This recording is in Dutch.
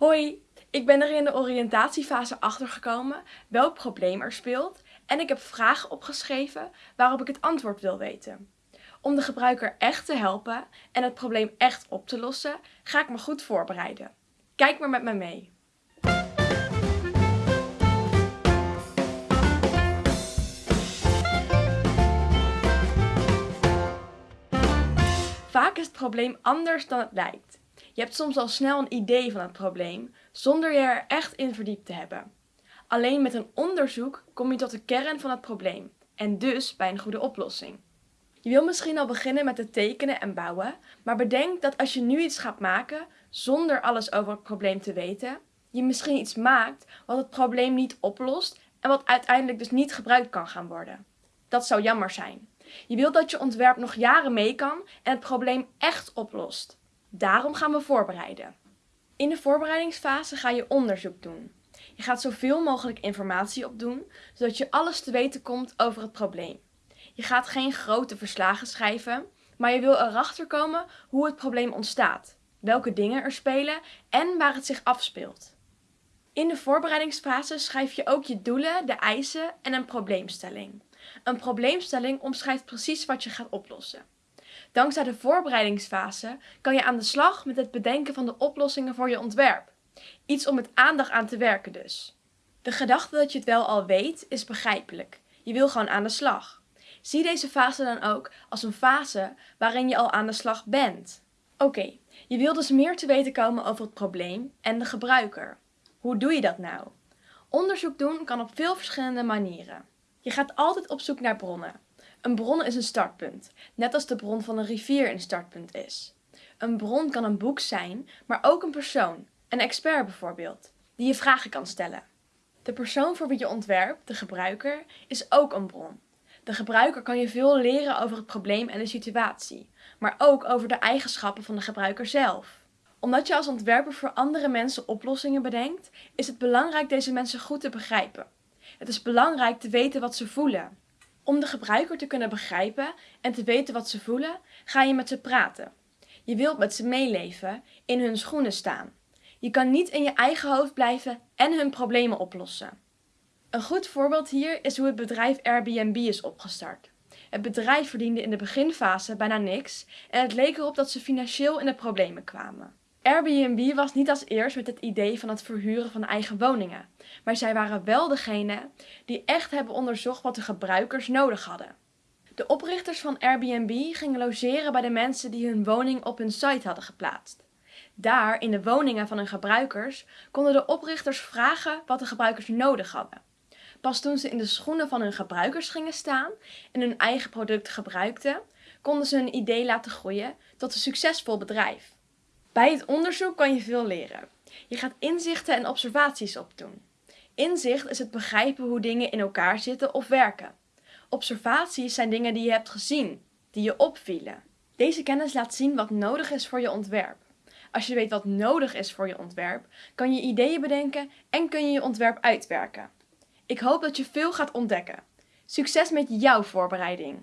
Hoi, ik ben er in de oriëntatiefase achtergekomen welk probleem er speelt en ik heb vragen opgeschreven waarop ik het antwoord wil weten. Om de gebruiker echt te helpen en het probleem echt op te lossen, ga ik me goed voorbereiden. Kijk maar met me mee. Vaak is het probleem anders dan het lijkt. Je hebt soms al snel een idee van het probleem, zonder je er echt in verdiept te hebben. Alleen met een onderzoek kom je tot de kern van het probleem en dus bij een goede oplossing. Je wil misschien al beginnen met het tekenen en bouwen, maar bedenk dat als je nu iets gaat maken zonder alles over het probleem te weten, je misschien iets maakt wat het probleem niet oplost en wat uiteindelijk dus niet gebruikt kan gaan worden. Dat zou jammer zijn. Je wilt dat je ontwerp nog jaren mee kan en het probleem echt oplost. Daarom gaan we voorbereiden. In de voorbereidingsfase ga je onderzoek doen. Je gaat zoveel mogelijk informatie opdoen, zodat je alles te weten komt over het probleem. Je gaat geen grote verslagen schrijven, maar je wil erachter komen hoe het probleem ontstaat, welke dingen er spelen en waar het zich afspeelt. In de voorbereidingsfase schrijf je ook je doelen, de eisen en een probleemstelling. Een probleemstelling omschrijft precies wat je gaat oplossen. Dankzij de voorbereidingsfase kan je aan de slag met het bedenken van de oplossingen voor je ontwerp. Iets om met aandacht aan te werken dus. De gedachte dat je het wel al weet is begrijpelijk. Je wil gewoon aan de slag. Zie deze fase dan ook als een fase waarin je al aan de slag bent. Oké, je wil dus meer te weten komen over het probleem en de gebruiker. Hoe doe je dat nou? Onderzoek doen kan op veel verschillende manieren. Je gaat altijd op zoek naar bronnen. Een bron is een startpunt, net als de bron van een rivier een startpunt is. Een bron kan een boek zijn, maar ook een persoon, een expert bijvoorbeeld, die je vragen kan stellen. De persoon voor wie je ontwerpt, de gebruiker, is ook een bron. De gebruiker kan je veel leren over het probleem en de situatie, maar ook over de eigenschappen van de gebruiker zelf. Omdat je als ontwerper voor andere mensen oplossingen bedenkt, is het belangrijk deze mensen goed te begrijpen. Het is belangrijk te weten wat ze voelen. Om de gebruiker te kunnen begrijpen en te weten wat ze voelen, ga je met ze praten. Je wilt met ze meeleven, in hun schoenen staan. Je kan niet in je eigen hoofd blijven en hun problemen oplossen. Een goed voorbeeld hier is hoe het bedrijf Airbnb is opgestart. Het bedrijf verdiende in de beginfase bijna niks en het leek erop dat ze financieel in de problemen kwamen. Airbnb was niet als eerst met het idee van het verhuren van eigen woningen, maar zij waren wel degene die echt hebben onderzocht wat de gebruikers nodig hadden. De oprichters van Airbnb gingen logeren bij de mensen die hun woning op hun site hadden geplaatst. Daar, in de woningen van hun gebruikers, konden de oprichters vragen wat de gebruikers nodig hadden. Pas toen ze in de schoenen van hun gebruikers gingen staan en hun eigen product gebruikten, konden ze hun idee laten groeien tot een succesvol bedrijf. Bij het onderzoek kan je veel leren. Je gaat inzichten en observaties opdoen. Inzicht is het begrijpen hoe dingen in elkaar zitten of werken. Observaties zijn dingen die je hebt gezien, die je opvielen. Deze kennis laat zien wat nodig is voor je ontwerp. Als je weet wat nodig is voor je ontwerp, kan je ideeën bedenken en kun je je ontwerp uitwerken. Ik hoop dat je veel gaat ontdekken. Succes met jouw voorbereiding!